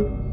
you.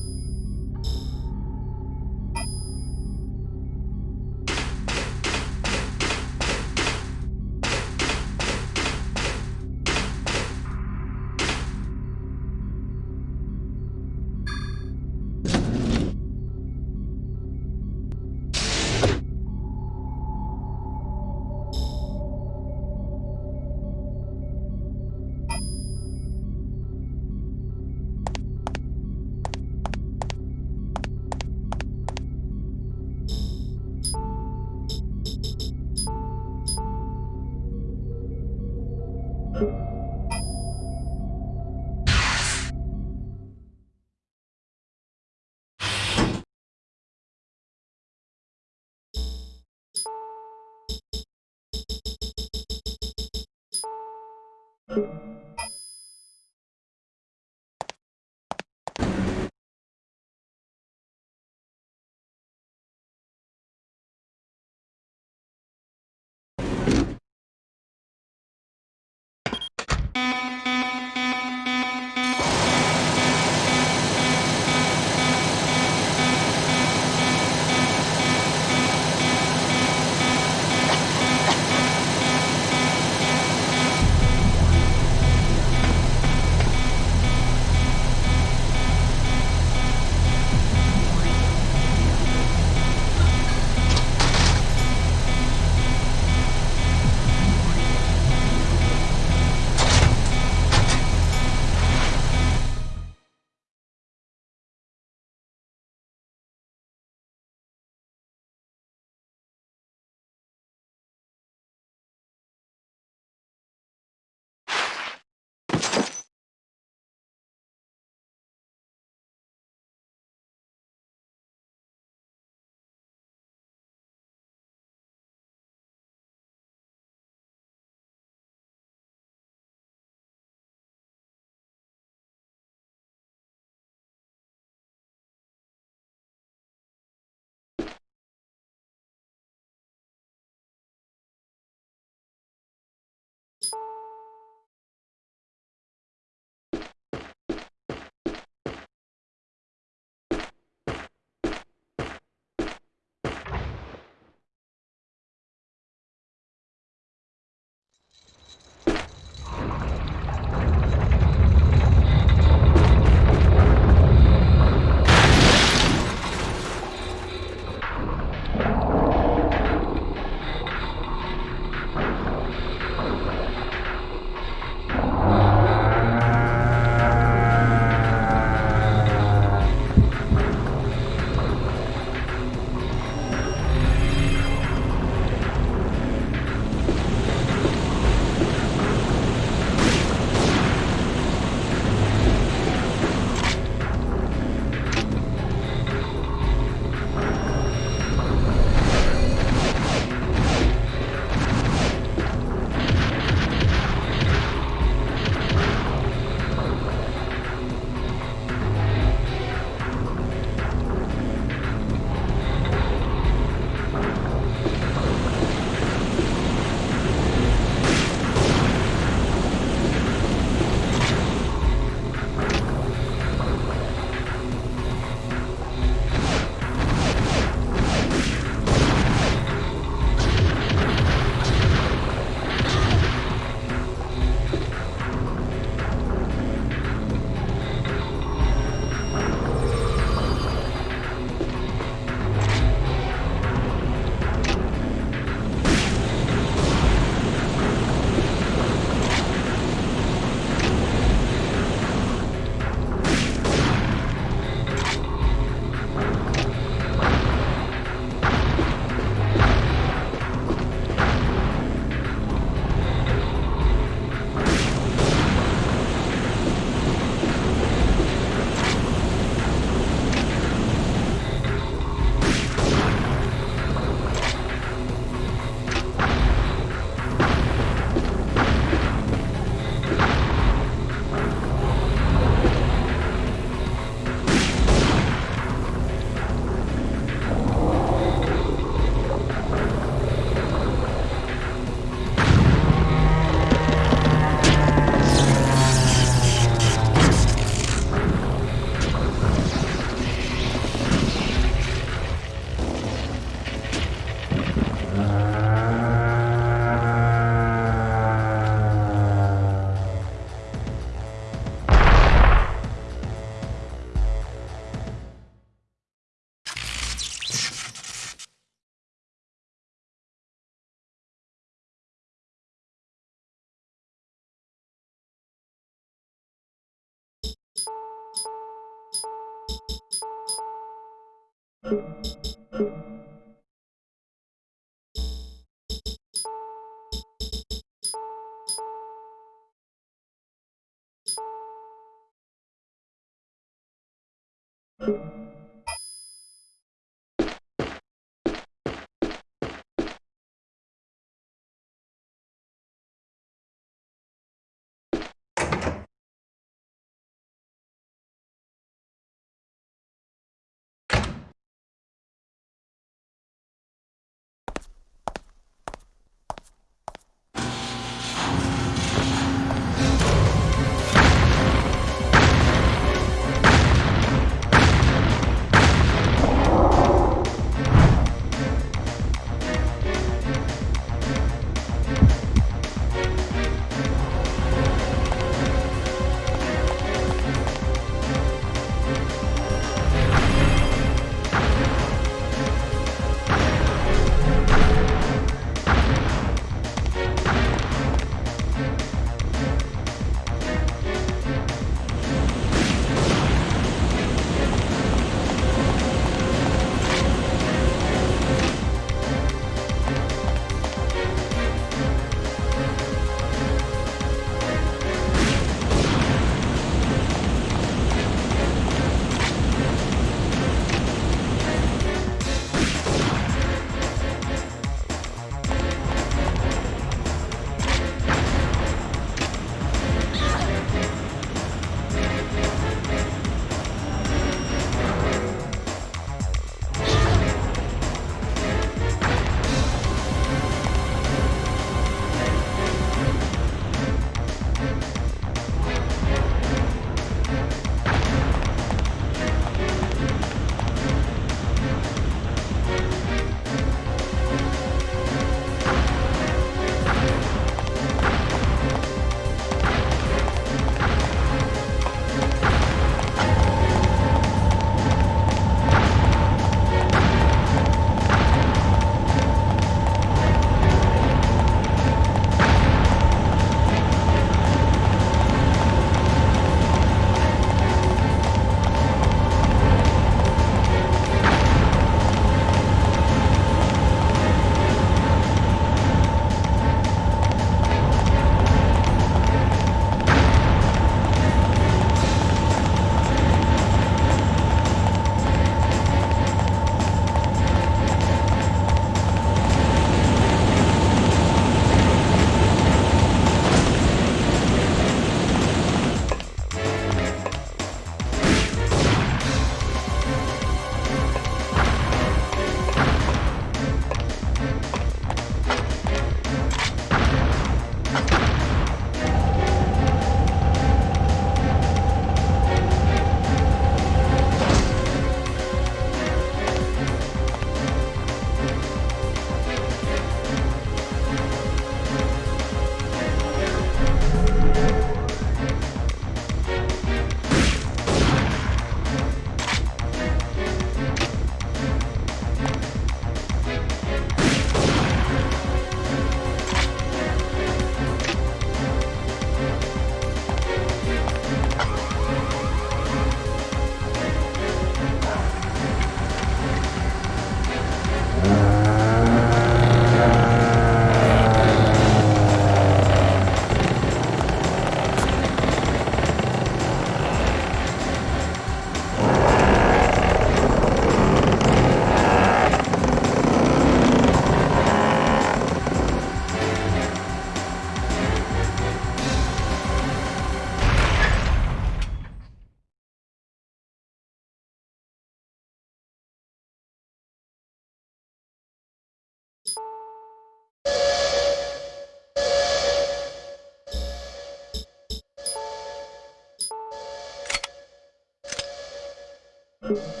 You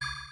you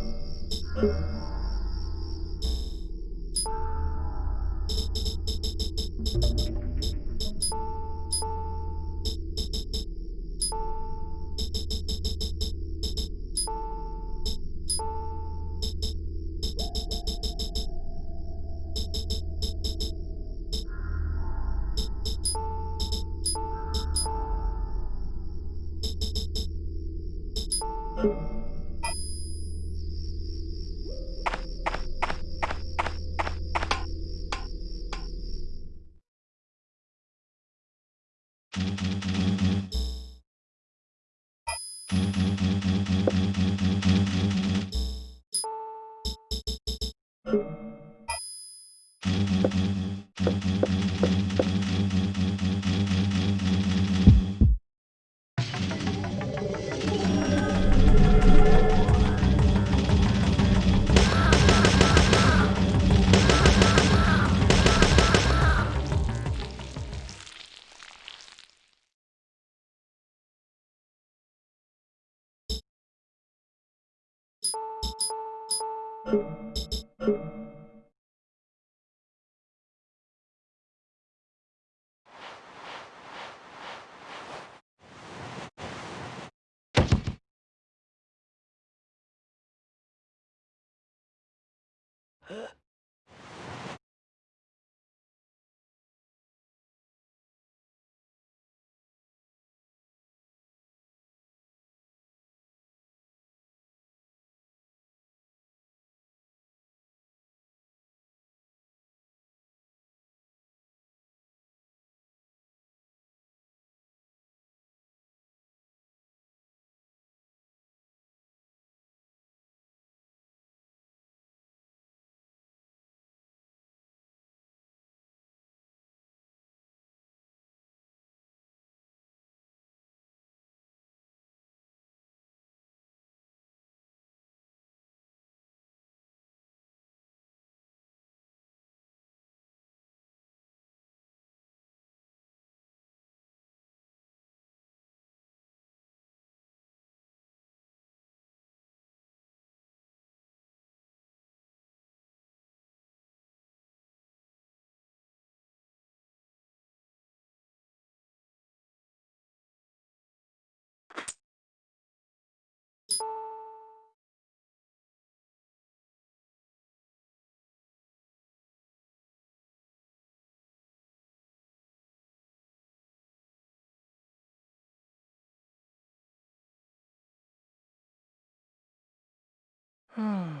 嗯。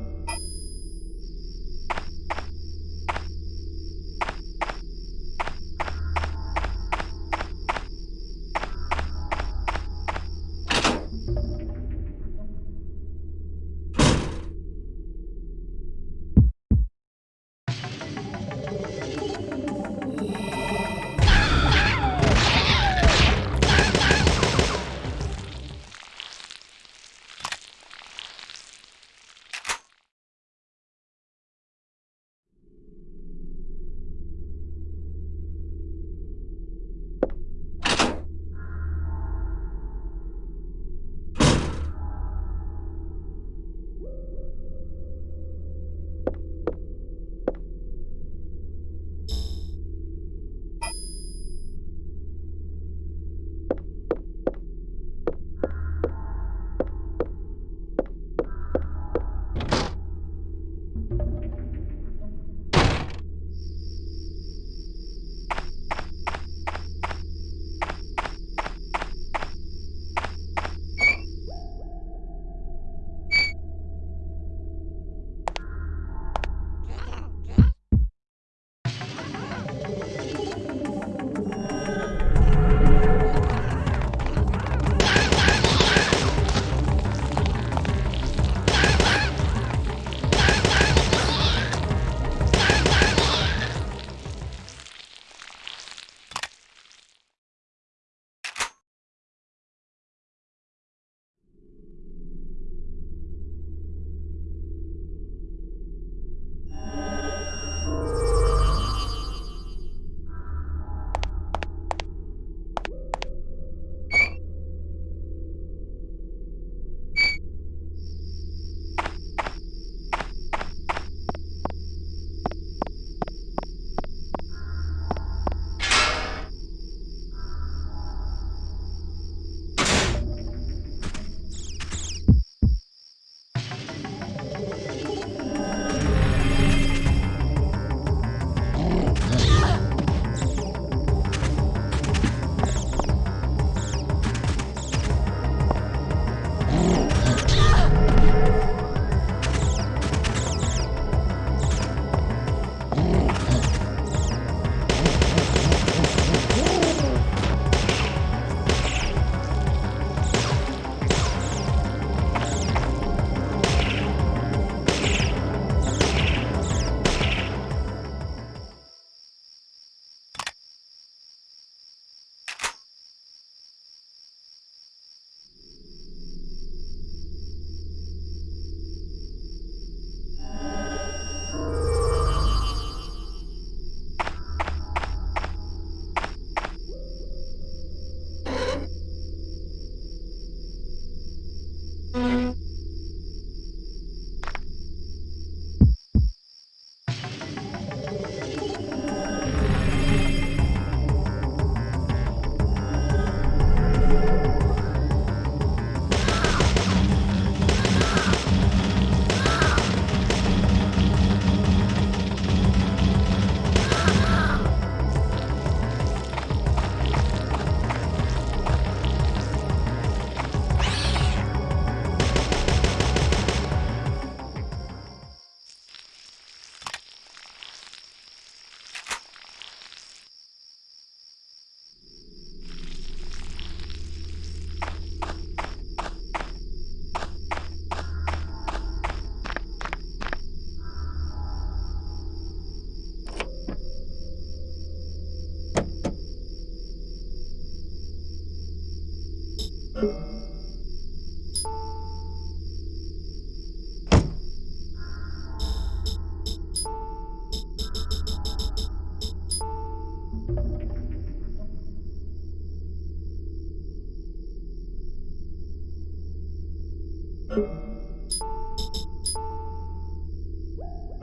Thank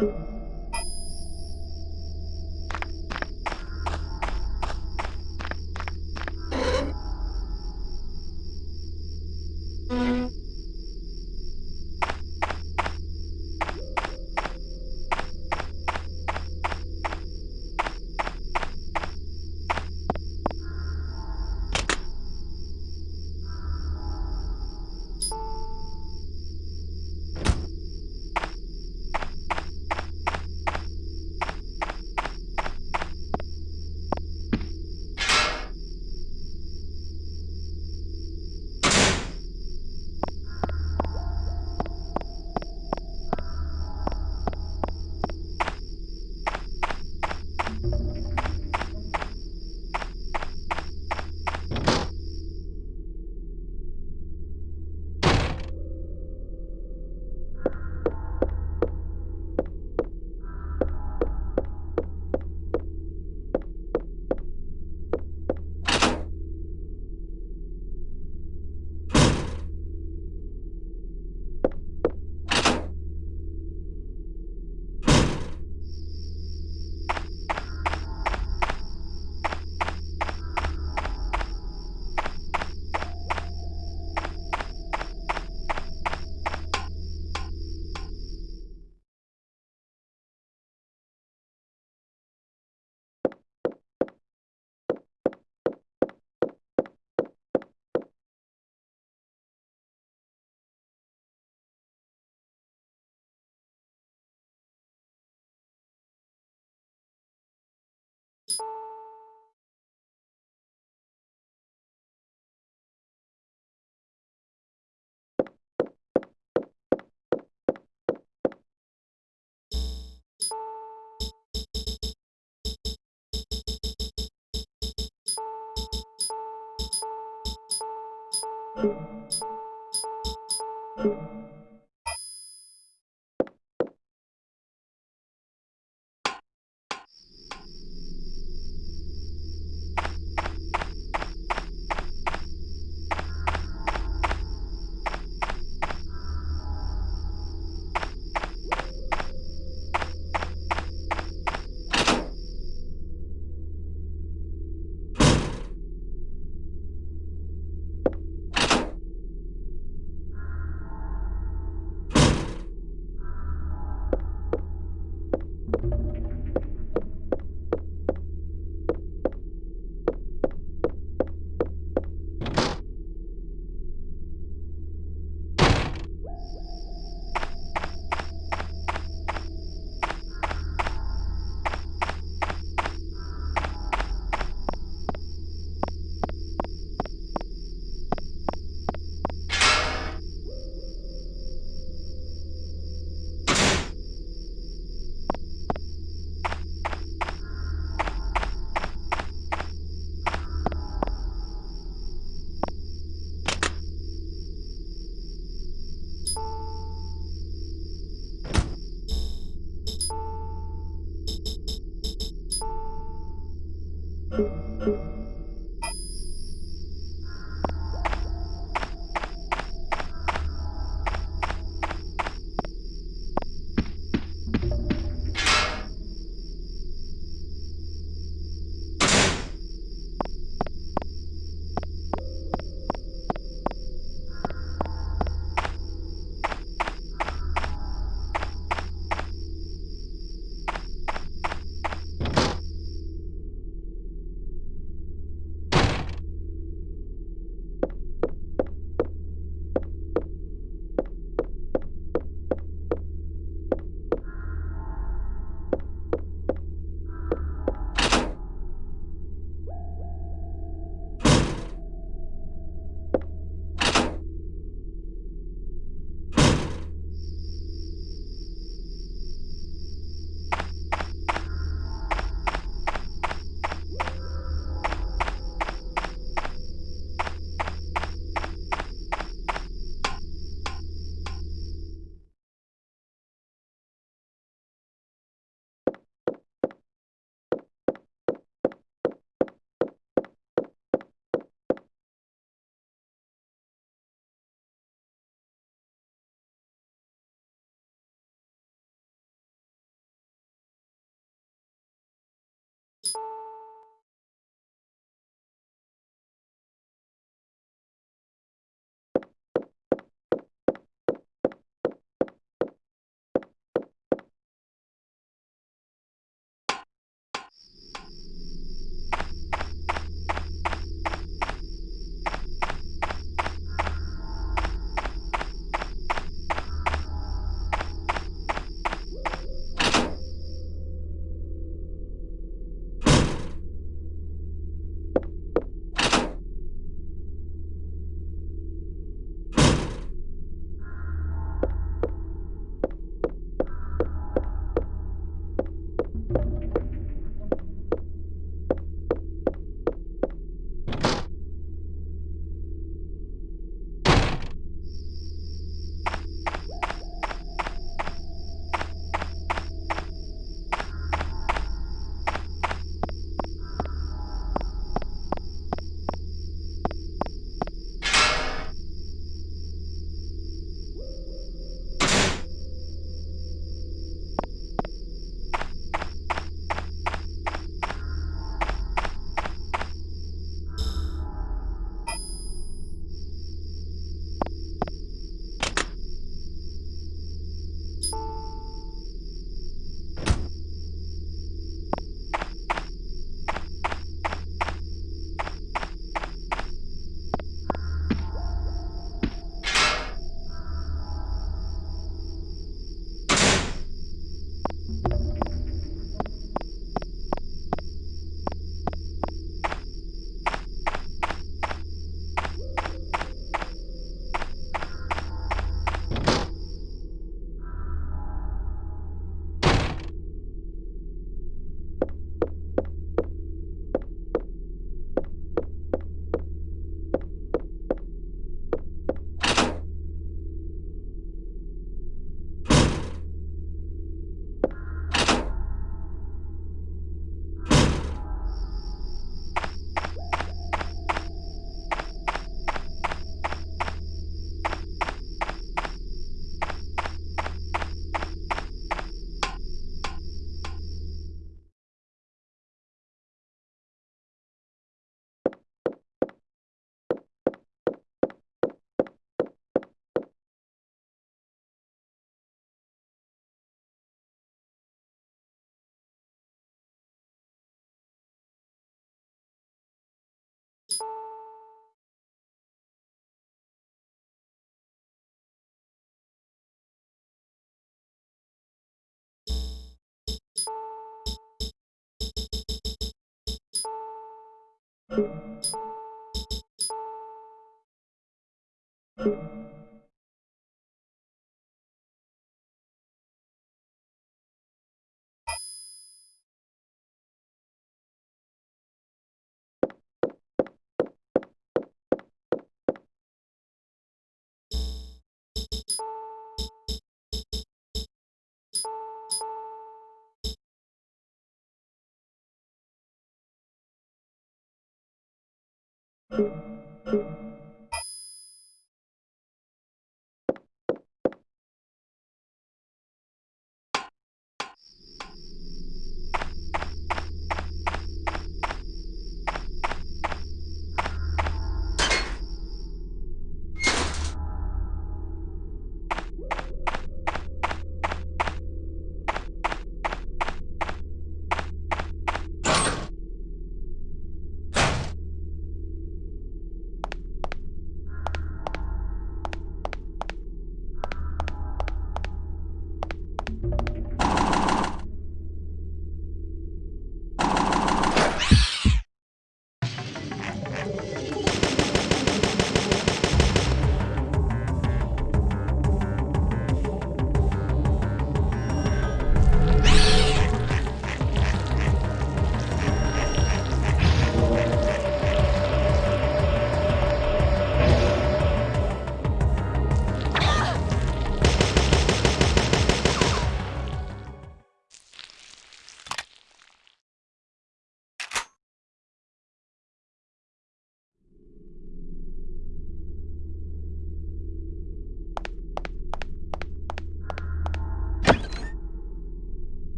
you. Thank you.